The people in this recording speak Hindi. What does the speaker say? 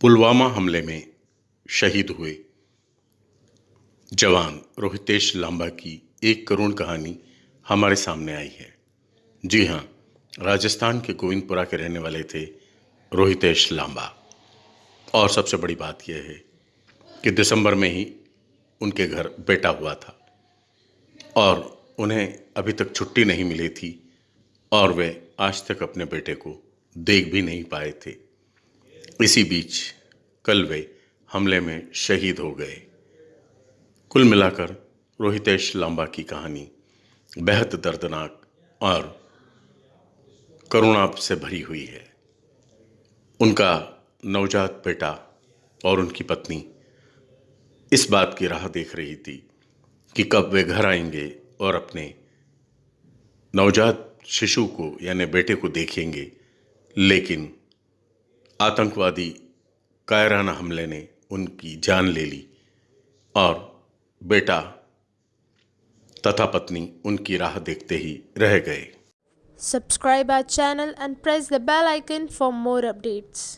पुलवामा हमले में शहीद हुए जवान रोहितेश लांबा की एक करुण कहानी हमारे सामने आई है। जी हाँ राजस्थान के गोविंदपुरा के रहने वाले थे रोहितेश लांबा। और सबसे बड़ी बात यह है कि दिसंबर में ही उनके घर बेटा हुआ था और उन्हें अभी तक छुट्टी नहीं मिली थी और वे आज तक अपने बेटे को देख भी नहीं पाए थे। इसी बीच कल वे हमले में शहीद हो गए। कुल मिलाकर रोहितेश लांबा की कहानी बेहद दर्दनाक और करुणा से भरी हुई है। उनका नवजात बेटा और उनकी पत्नी इस बात की राह देख रही थी कि कब वे घर आएँगे और अपने नवजात शिशु को, यानी बेटे को देखेंगे, लेकिन आतंकवादी कायराना हमले ने उनकी जान ले ली और बेटा तथा पत्नी उनकी राह देखते ही रह गए। Subscribe our channel and press the bell icon for more updates